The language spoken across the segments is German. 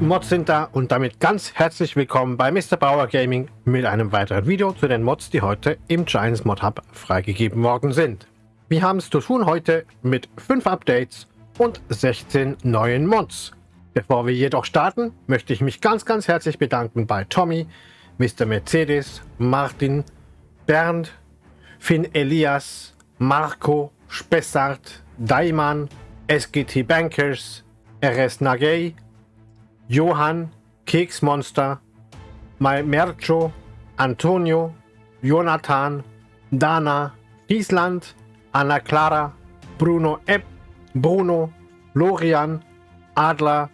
Mods sind da und damit ganz herzlich willkommen bei Mr. Bauer Gaming mit einem weiteren Video zu den Mods, die heute im Giants Mod Hub freigegeben worden sind. Wir haben es zu tun heute mit 5 Updates und 16 neuen Mods. Bevor wir jedoch starten, möchte ich mich ganz ganz herzlich bedanken bei Tommy, Mr. Mercedes, Martin, Bernd, Finn Elias, Marco, Spessart, Daiman, SGT Bankers, RS Nagay, Johann, Keksmonster, Mercho, Antonio, Jonathan, Dana, Friesland, Anna Clara, Bruno Epp, Bruno, Lorian, Adler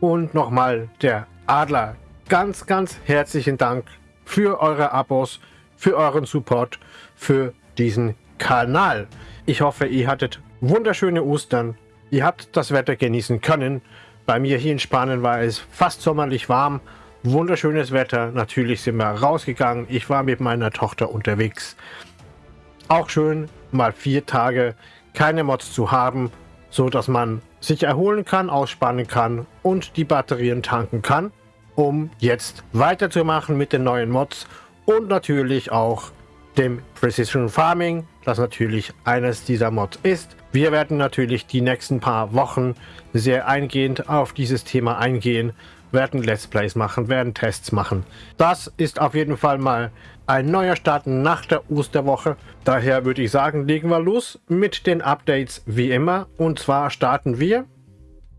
und nochmal der Adler. Ganz, ganz herzlichen Dank für eure Abos, für euren Support, für diesen Kanal. Ich hoffe, ihr hattet wunderschöne Ostern. Ihr habt das Wetter genießen können. Bei mir hier in Spanien war es fast sommerlich warm. Wunderschönes Wetter. Natürlich sind wir rausgegangen. Ich war mit meiner Tochter unterwegs. Auch schön, mal vier Tage keine Mods zu haben, so dass man sich erholen kann, ausspannen kann und die Batterien tanken kann, um jetzt weiterzumachen mit den neuen Mods und natürlich auch dem Precision Farming, das natürlich eines dieser Mods ist. Wir werden natürlich die nächsten paar Wochen sehr eingehend auf dieses Thema eingehen, werden Let's Plays machen, werden Tests machen. Das ist auf jeden Fall mal ein neuer Start nach der Osterwoche. Daher würde ich sagen, legen wir los mit den Updates wie immer. Und zwar starten wir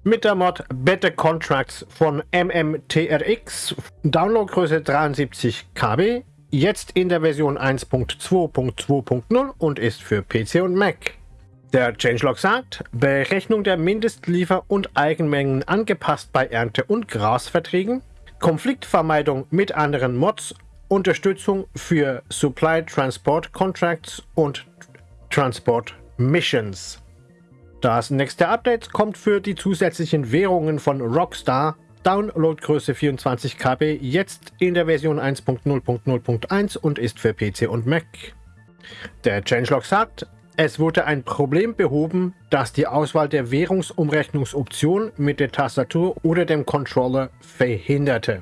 mit der Mod Better Contracts von MMTRX, Downloadgröße 73 KB, jetzt in der Version 1.2.2.0 und ist für PC und Mac. Der Changelog sagt, Berechnung der Mindestliefer- und Eigenmengen angepasst bei Ernte- und Grasverträgen, Konfliktvermeidung mit anderen Mods, Unterstützung für Supply Transport Contracts und Transport Missions. Das nächste Update kommt für die zusätzlichen Währungen von Rockstar Downloadgröße 24 KB, jetzt in der Version 1.0.0.1 und ist für PC und Mac. Der Changelog sagt, es wurde ein Problem behoben, das die Auswahl der Währungsumrechnungsoption mit der Tastatur oder dem Controller verhinderte.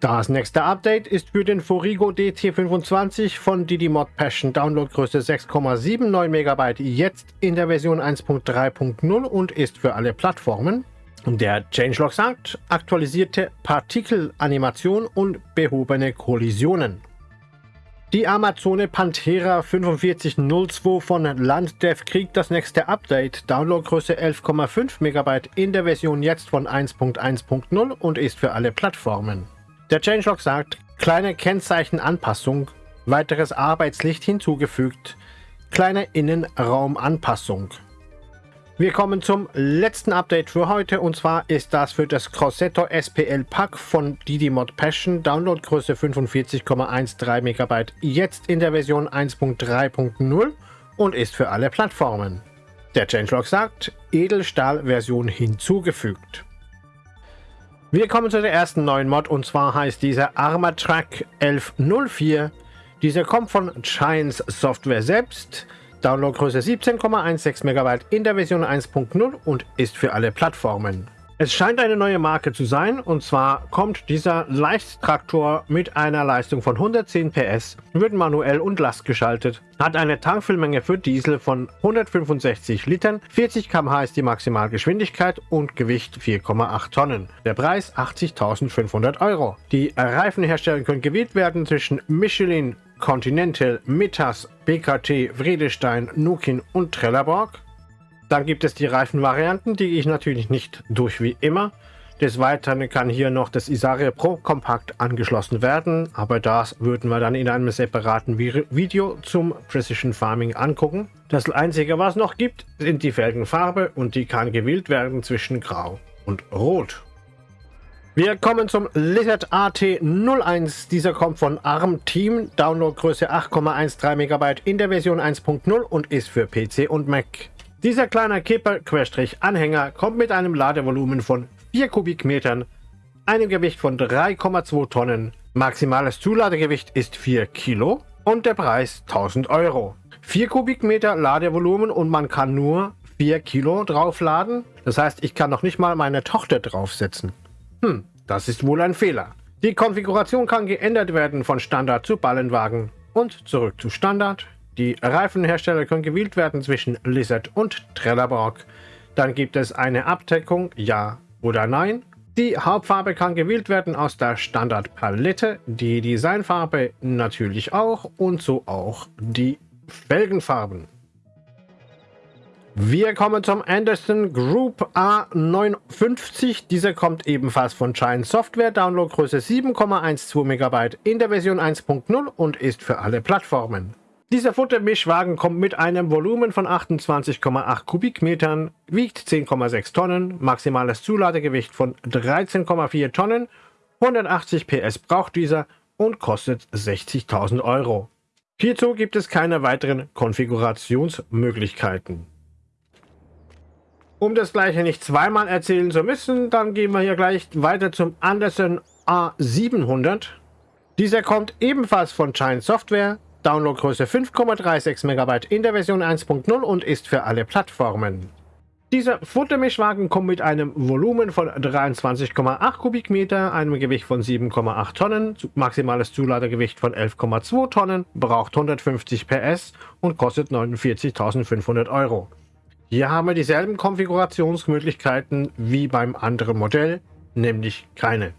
Das nächste Update ist für den Forigo DT25 von Didymod Passion Downloadgröße 6,79 MB jetzt in der Version 1.3.0 und ist für alle Plattformen. Der Changelog sagt, aktualisierte Partikelanimation und behobene Kollisionen. Die Amazone Panthera 4502 von Landdev kriegt das nächste Update, Downloadgröße 11,5 MB in der Version jetzt von 1.1.0 und ist für alle Plattformen. Der Changelog sagt, kleine Kennzeichenanpassung, weiteres Arbeitslicht hinzugefügt, kleine Innenraumanpassung. Wir kommen zum letzten Update für heute und zwar ist das für das Crossetto SPL Pack von Didymod Passion, Downloadgröße 45,13 MB, jetzt in der Version 1.3.0 und ist für alle Plattformen. Der Changelog sagt, Edelstahl-Version hinzugefügt. Wir kommen zu der ersten neuen Mod und zwar heißt dieser Armatrack 1104. Dieser kommt von Giants Software selbst. Downloadgröße 17,16 MB in der Version 1.0 und ist für alle Plattformen. Es scheint eine neue Marke zu sein und zwar kommt dieser Leichttraktor mit einer Leistung von 110 PS, wird manuell und lastgeschaltet, hat eine Tankfüllmenge für Diesel von 165 Litern, 40 km/h ist die Maximalgeschwindigkeit und Gewicht 4,8 Tonnen. Der Preis 80.500 Euro. Die Reifenhersteller können gewählt werden zwischen Michelin, Continental, Mittas, BKT, Vredestein, Nukin und Trelleborg. Dann gibt es die Reifenvarianten, die ich natürlich nicht durch wie immer. Des Weiteren kann hier noch das Isaria Pro Compact angeschlossen werden, aber das würden wir dann in einem separaten Video zum Precision Farming angucken. Das einzige was noch gibt, sind die Felgenfarbe und die kann gewählt werden zwischen Grau und Rot. Wir kommen zum Lizard AT01. Dieser kommt von ARM Team, Downloadgröße 8,13 MB in der Version 1.0 und ist für PC und Mac. Dieser kleine Kipper-Anhänger kommt mit einem Ladevolumen von 4 Kubikmetern, einem Gewicht von 3,2 Tonnen, maximales Zuladegewicht ist 4 Kilo und der Preis 1000 Euro. 4 Kubikmeter Ladevolumen und man kann nur 4 Kilo draufladen. Das heißt, ich kann noch nicht mal meine Tochter draufsetzen. Hm, das ist wohl ein Fehler. Die Konfiguration kann geändert werden von Standard zu Ballenwagen und zurück zu Standard. Die Reifenhersteller können gewählt werden zwischen Lizard und Trelleborg. Dann gibt es eine Abdeckung, ja oder nein. Die Hauptfarbe kann gewählt werden aus der Standardpalette, die Designfarbe natürlich auch und so auch die Felgenfarben. Wir kommen zum Anderson Group A59. Dieser kommt ebenfalls von Giant Software. Downloadgröße 7,12 MB in der Version 1.0 und ist für alle Plattformen. Dieser Futtermischwagen kommt mit einem Volumen von 28,8 Kubikmetern, wiegt 10,6 Tonnen, maximales Zuladegewicht von 13,4 Tonnen, 180 PS braucht dieser und kostet 60.000 Euro. Hierzu gibt es keine weiteren Konfigurationsmöglichkeiten. Um das gleiche nicht zweimal erzählen zu müssen, dann gehen wir hier gleich weiter zum Anderson A700. Dieser kommt ebenfalls von Giant Software, Downloadgröße 5,36 MB in der Version 1.0 und ist für alle Plattformen. Dieser Futtermischwagen kommt mit einem Volumen von 23,8 Kubikmeter, einem Gewicht von 7,8 Tonnen, maximales Zuladegewicht von 11,2 Tonnen, braucht 150 PS und kostet 49.500 Euro. Hier haben wir dieselben Konfigurationsmöglichkeiten wie beim anderen Modell, nämlich keine.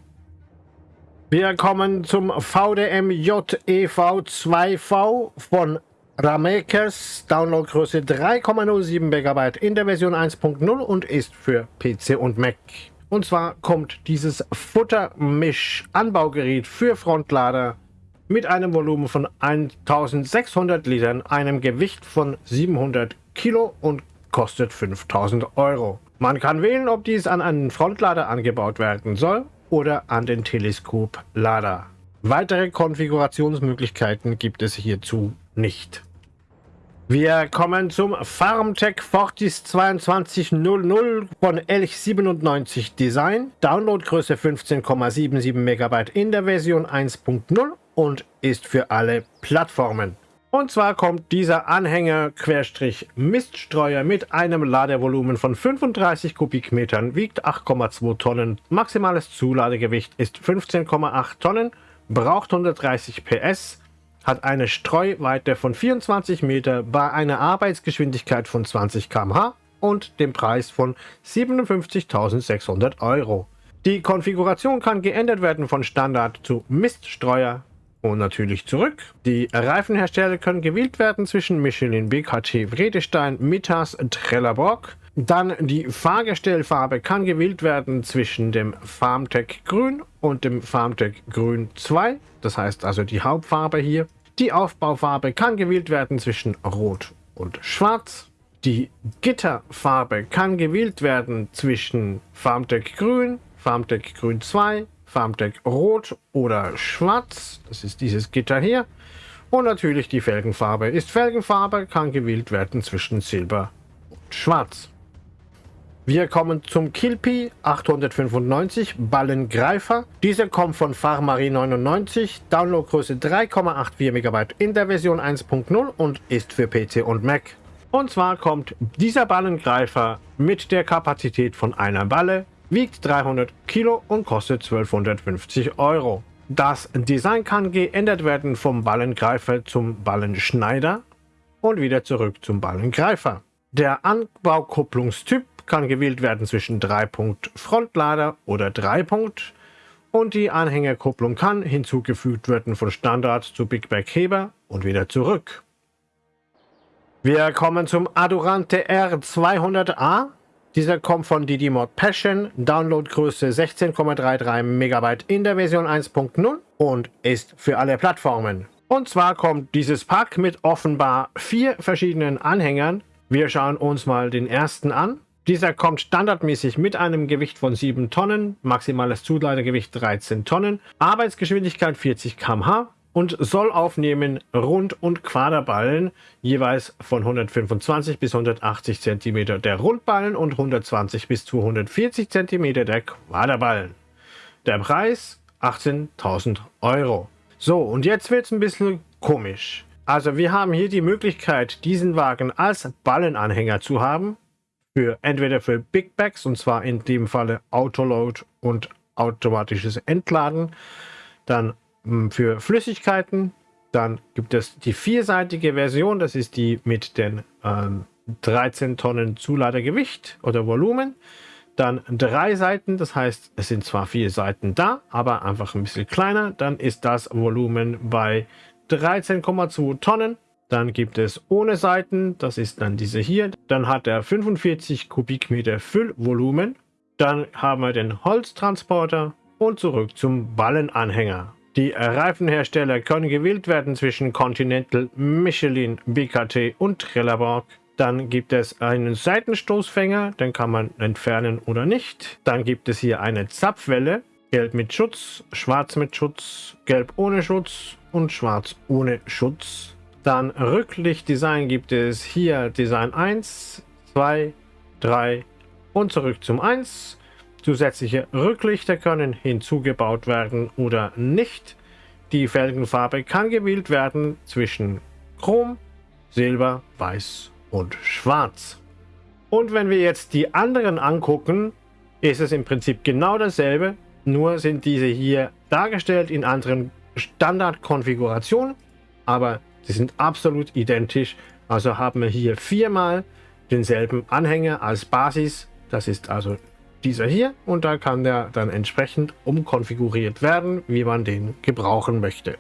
Wir kommen zum VDM JEV2V von Ramakers, Downloadgröße 3,07 MB in der Version 1.0 und ist für PC und Mac. Und zwar kommt dieses Futtermisch-Anbaugerät für Frontlader mit einem Volumen von 1600 Litern, einem Gewicht von 700 Kilo und kostet 5000 Euro. Man kann wählen, ob dies an einen Frontlader angebaut werden soll oder an den Teleskoplader. Weitere Konfigurationsmöglichkeiten gibt es hierzu nicht. Wir kommen zum FarmTech Fortis 2200 von Elch 97 Design. Downloadgröße 15,77 MB in der Version 1.0 und ist für alle Plattformen. Und zwar kommt dieser Anhänger Querstrich Miststreuer mit einem Ladevolumen von 35 Kubikmetern, wiegt 8,2 Tonnen, maximales Zuladegewicht ist 15,8 Tonnen, braucht 130 PS, hat eine Streuweite von 24 Meter bei einer Arbeitsgeschwindigkeit von 20 km/h und dem Preis von 57.600 Euro. Die Konfiguration kann geändert werden von Standard zu Miststreuer, und natürlich zurück. Die Reifenhersteller können gewählt werden zwischen Michelin, BKT, Vredestein, Mittas, Trelleborg. Dann die Fahrgestellfarbe kann gewählt werden zwischen dem Farmtech Grün und dem Farmtech Grün 2. Das heißt also die Hauptfarbe hier. Die Aufbaufarbe kann gewählt werden zwischen Rot und Schwarz. Die Gitterfarbe kann gewählt werden zwischen Farmtech Grün, Farmtech Grün 2, Farmdeck Rot oder Schwarz. Das ist dieses Gitter hier. Und natürlich die Felgenfarbe. Ist Felgenfarbe, kann gewählt werden zwischen Silber und Schwarz. Wir kommen zum Kilpi 895 Ballengreifer. Dieser kommt von Farmarie 99, Downloadgröße 3,84 MB in der Version 1.0 und ist für PC und Mac. Und zwar kommt dieser Ballengreifer mit der Kapazität von einer Balle, wiegt 300 Kilo und kostet 1250 Euro. Das Design kann geändert werden vom Ballengreifer zum Ballenschneider und wieder zurück zum Ballengreifer. Der Anbaukupplungstyp kann gewählt werden zwischen 3-Punkt Frontlader oder 3-Punkt und die Anhängerkupplung kann hinzugefügt werden von Standard zu Big Back Heber und wieder zurück. Wir kommen zum Adurante R200A dieser kommt von Didymod Passion, Downloadgröße 16,33 MB in der Version 1.0 und ist für alle Plattformen. Und zwar kommt dieses Pack mit offenbar vier verschiedenen Anhängern. Wir schauen uns mal den ersten an. Dieser kommt standardmäßig mit einem Gewicht von 7 Tonnen, maximales Zuladegewicht 13 Tonnen, Arbeitsgeschwindigkeit 40 km/h, und soll aufnehmen Rund- und Quaderballen jeweils von 125 bis 180 cm der Rundballen und 120 bis 240 cm der Quaderballen. Der Preis 18.000 Euro. So, und jetzt wird es ein bisschen komisch. Also wir haben hier die Möglichkeit, diesen Wagen als Ballenanhänger zu haben. Für entweder für Big Bags, und zwar in dem Falle Autoload und automatisches Entladen. Dann für Flüssigkeiten. Dann gibt es die vierseitige Version, das ist die mit den ähm, 13 Tonnen Zuladergewicht oder Volumen. Dann drei Seiten, das heißt, es sind zwar vier Seiten da, aber einfach ein bisschen kleiner. Dann ist das Volumen bei 13,2 Tonnen. Dann gibt es ohne Seiten, das ist dann diese hier. Dann hat er 45 Kubikmeter Füllvolumen. Dann haben wir den Holztransporter und zurück zum Ballenanhänger. Die Reifenhersteller können gewählt werden zwischen Continental, Michelin, BKT und Trelleborg. Dann gibt es einen Seitenstoßfänger, den kann man entfernen oder nicht. Dann gibt es hier eine Zapfwelle, gelb mit Schutz, schwarz mit Schutz, gelb ohne Schutz und schwarz ohne Schutz. Dann Rücklichtdesign gibt es hier Design 1, 2, 3 und zurück zum 1. Zusätzliche Rücklichter können hinzugebaut werden oder nicht. Die Felgenfarbe kann gewählt werden zwischen Chrom, Silber, Weiß und Schwarz. Und wenn wir jetzt die anderen angucken, ist es im Prinzip genau dasselbe, nur sind diese hier dargestellt in anderen Standardkonfigurationen, aber sie sind absolut identisch. Also haben wir hier viermal denselben Anhänger als Basis. Das ist also dieser hier und da kann der dann entsprechend umkonfiguriert werden, wie man den gebrauchen möchte.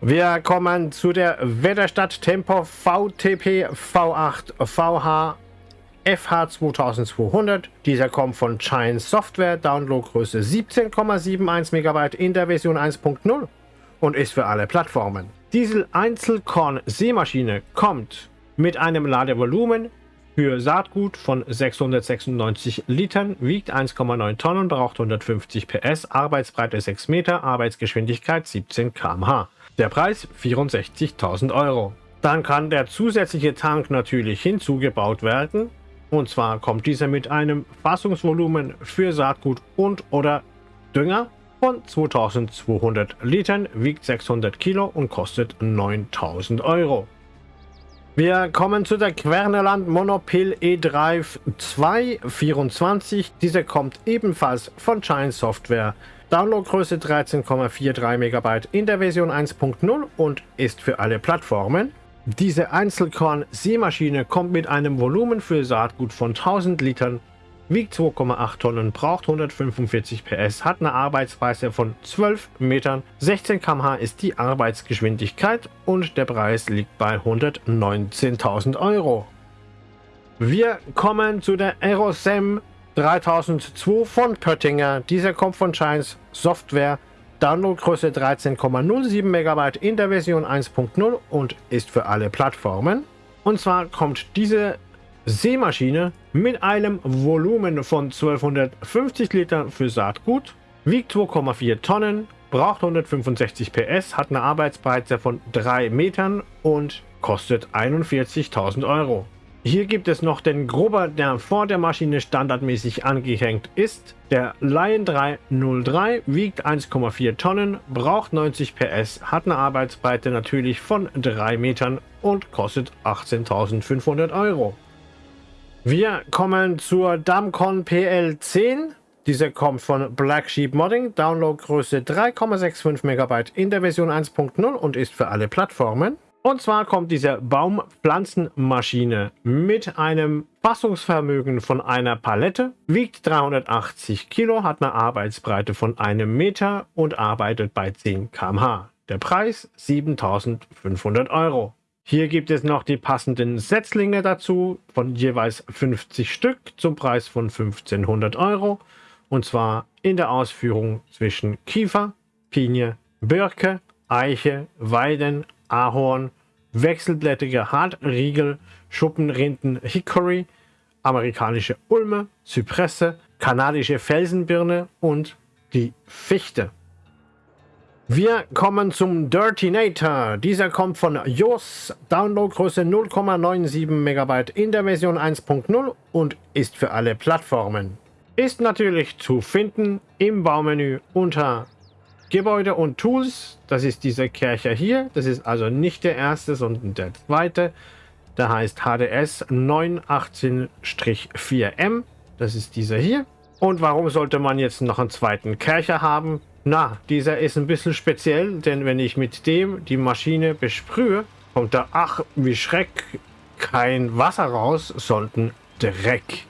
Wir kommen zu der Wetterstadt Tempo VTP V8 VH FH 2200. Dieser kommt von Chine Software, Downloadgröße 17,71 MB in der Version 1.0 und ist für alle Plattformen. Diesel Einzelkorn Seemaschine kommt mit einem Ladevolumen für Saatgut von 696 Litern, wiegt 1,9 Tonnen, braucht 150 PS, Arbeitsbreite 6 Meter, Arbeitsgeschwindigkeit 17 km/h. Der Preis 64.000 Euro. Dann kann der zusätzliche Tank natürlich hinzugebaut werden. Und zwar kommt dieser mit einem Fassungsvolumen für Saatgut und oder Dünger von 2200 Litern, wiegt 600 Kilo und kostet 9000 Euro. Wir kommen zu der Querneland Monopil E-Drive 224. Diese kommt ebenfalls von Giant Software Downloadgröße 13,43 MB in der Version 1.0 und ist für alle Plattformen. Diese Einzelkorn-Seemaschine kommt mit einem Volumen für Saatgut von 1000 Litern, wiegt 2,8 Tonnen, braucht 145 PS, hat eine Arbeitsweise von 12 Metern, 16 km/h ist die Arbeitsgeschwindigkeit und der Preis liegt bei 119.000 Euro. Wir kommen zu der Aerosem 3002 von Pöttinger. Dieser kommt von Shines Software. Downloadgröße 13,07 MB in der Version 1.0 und ist für alle Plattformen. Und zwar kommt diese Seemaschine mit einem Volumen von 1250 Liter für Saatgut, wiegt 2,4 Tonnen, braucht 165 PS, hat eine Arbeitsbreite von 3 Metern und kostet 41.000 Euro. Hier gibt es noch den Grubber, der vor der Maschine standardmäßig angehängt ist. Der Lion 303 wiegt 1,4 Tonnen, braucht 90 PS, hat eine Arbeitsbreite natürlich von 3 Metern und kostet 18.500 Euro. Wir kommen zur Damcon PL10. Diese kommt von Black Sheep Modding, Downloadgröße 3,65 MB in der Version 1.0 und ist für alle Plattformen. Und zwar kommt diese Baumpflanzenmaschine mit einem Fassungsvermögen von einer Palette, wiegt 380 Kilo, hat eine Arbeitsbreite von einem Meter und arbeitet bei 10 km/h. Der Preis 7500 Euro. Hier gibt es noch die passenden Setzlinge dazu von jeweils 50 Stück zum Preis von 1500 Euro. Und zwar in der Ausführung zwischen Kiefer, Pinie, Birke, Eiche, Weiden, Ahorn, wechselblättrige Hartriegel, Schuppenrinden Hickory, amerikanische Ulme, Zypresse, kanadische Felsenbirne und die Fichte. Wir kommen zum Dirtinator. Dieser kommt von JOS, Downloadgröße 0,97 MB in der Version 1.0 und ist für alle Plattformen. Ist natürlich zu finden im Baumenü unter Gebäude und Tools, das ist dieser Kercher hier. Das ist also nicht der erste, sondern der zweite. Der heißt HDS 918-4M. Das ist dieser hier. Und warum sollte man jetzt noch einen zweiten Kercher haben? Na, dieser ist ein bisschen speziell, denn wenn ich mit dem die Maschine besprühe, kommt da, ach, wie Schreck, kein Wasser raus, sondern Dreck.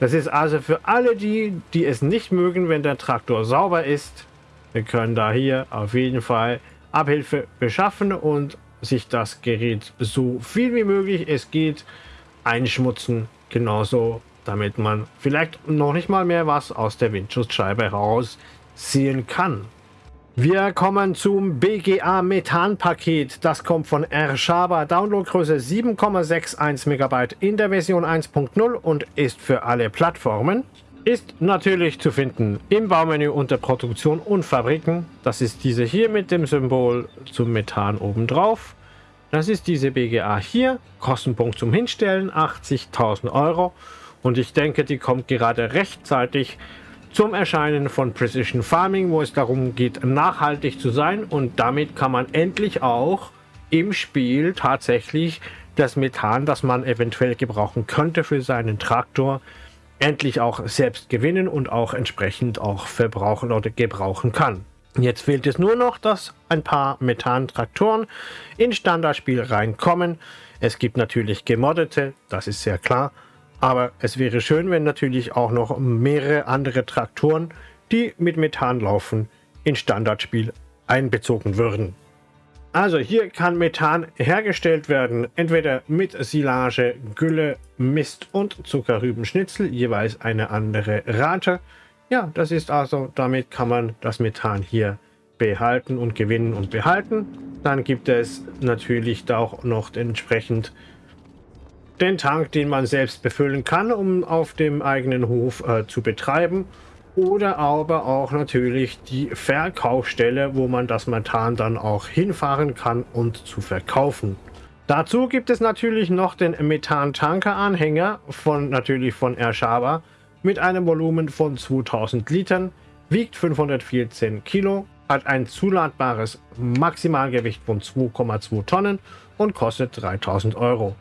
Das ist also für alle die, die es nicht mögen, wenn der Traktor sauber ist. Wir können da hier auf jeden Fall Abhilfe beschaffen und sich das Gerät so viel wie möglich es geht einschmutzen. Genauso, damit man vielleicht noch nicht mal mehr was aus der Windschutzscheibe heraus sehen kann. Wir kommen zum BGA Methan Paket. Das kommt von Ershaba. Downloadgröße 7,61 MB in der Version 1.0 und ist für alle Plattformen. Ist natürlich zu finden im Baumenü unter Produktion und Fabriken. Das ist diese hier mit dem Symbol zum Methan oben drauf. Das ist diese BGA hier. Kostenpunkt zum Hinstellen 80.000 Euro. Und ich denke, die kommt gerade rechtzeitig zum Erscheinen von Precision Farming, wo es darum geht, nachhaltig zu sein und damit kann man endlich auch im Spiel tatsächlich das Methan, das man eventuell gebrauchen könnte für seinen Traktor, endlich auch selbst gewinnen und auch entsprechend auch verbrauchen oder gebrauchen kann. Jetzt fehlt es nur noch, dass ein paar Methan-Traktoren in Standardspiel reinkommen. Es gibt natürlich gemoddete, das ist sehr klar, aber es wäre schön, wenn natürlich auch noch mehrere andere Traktoren, die mit Methan laufen, in Standardspiel einbezogen würden. Also hier kann Methan hergestellt werden, entweder mit Silage, Gülle, Mist und Zuckerrübenschnitzel, jeweils eine andere Rate. Ja, das ist also, damit kann man das Methan hier behalten und gewinnen und behalten. Dann gibt es natürlich auch noch entsprechend den Tank, den man selbst befüllen kann, um auf dem eigenen Hof äh, zu betreiben. Oder aber auch natürlich die Verkaufsstelle, wo man das Methan dann auch hinfahren kann und zu verkaufen. Dazu gibt es natürlich noch den Methan-Tanker-Anhänger von natürlich von Ershaba mit einem Volumen von 2000 Litern, wiegt 514 Kilo, hat ein zuladbares Maximalgewicht von 2,2 Tonnen und kostet 3000 Euro.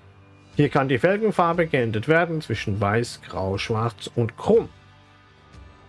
Hier kann die Felgenfarbe geändert werden zwischen Weiß, Grau, Schwarz und Chrom.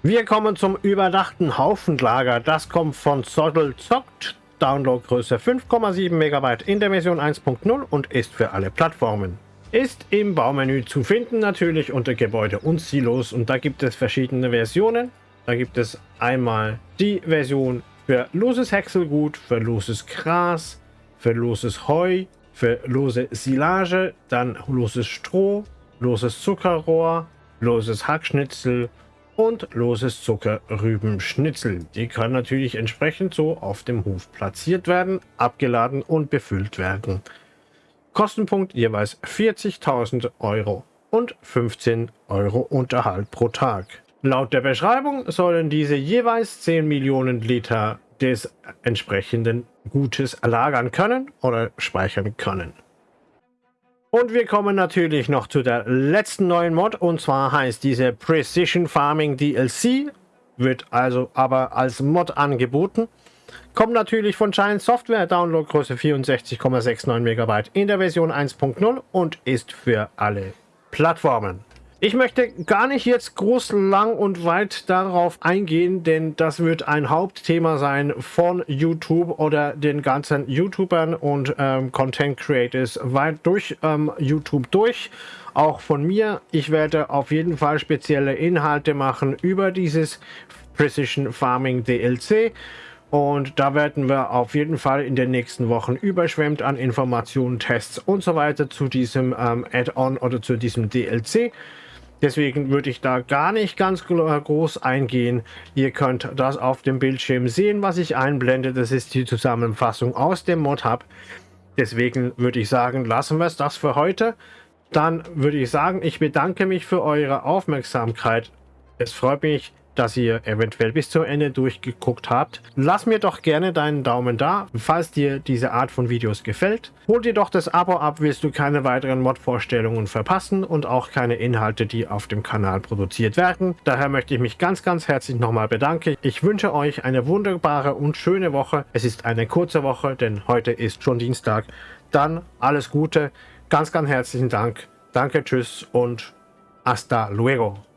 Wir kommen zum überdachten Haufenlager. Das kommt von Soddle Zockt. Downloadgröße 5,7 MB in der Version 1.0 und ist für alle Plattformen. Ist im Baumenü zu finden natürlich unter Gebäude und Silos und da gibt es verschiedene Versionen. Da gibt es einmal die Version für loses Häckselgut, für loses Gras, für loses Heu, für lose Silage, dann loses Stroh, loses Zuckerrohr, loses Hackschnitzel und loses Zuckerrübenschnitzel. Die kann natürlich entsprechend so auf dem Hof platziert werden, abgeladen und befüllt werden. Kostenpunkt jeweils 40.000 Euro und 15 Euro Unterhalt pro Tag. Laut der Beschreibung sollen diese jeweils 10 Millionen Liter des entsprechenden Gutes lagern können oder speichern können. Und wir kommen natürlich noch zu der letzten neuen Mod und zwar heißt diese Precision Farming DLC, wird also aber als Mod angeboten. Kommt natürlich von Giant Software, Downloadgröße 64,69 MB in der Version 1.0 und ist für alle Plattformen. Ich möchte gar nicht jetzt groß, lang und weit darauf eingehen, denn das wird ein Hauptthema sein von YouTube oder den ganzen YouTubern und ähm, Content Creators weit durch ähm, YouTube durch. Auch von mir. Ich werde auf jeden Fall spezielle Inhalte machen über dieses Precision Farming DLC. Und da werden wir auf jeden Fall in den nächsten Wochen überschwemmt an Informationen, Tests und so weiter zu diesem ähm, Add-on oder zu diesem DLC. Deswegen würde ich da gar nicht ganz groß eingehen. Ihr könnt das auf dem Bildschirm sehen, was ich einblende. Das ist die Zusammenfassung aus dem Mod-Hub. Deswegen würde ich sagen, lassen wir es das für heute. Dann würde ich sagen, ich bedanke mich für eure Aufmerksamkeit. Es freut mich, dass ihr eventuell bis zum Ende durchgeguckt habt. Lass mir doch gerne deinen Daumen da, falls dir diese Art von Videos gefällt. Hol dir doch das Abo ab, wirst du keine weiteren Mod-Vorstellungen verpassen und auch keine Inhalte, die auf dem Kanal produziert werden. Daher möchte ich mich ganz, ganz herzlich nochmal bedanken. Ich wünsche euch eine wunderbare und schöne Woche. Es ist eine kurze Woche, denn heute ist schon Dienstag. Dann alles Gute, ganz, ganz herzlichen Dank. Danke, tschüss und hasta luego.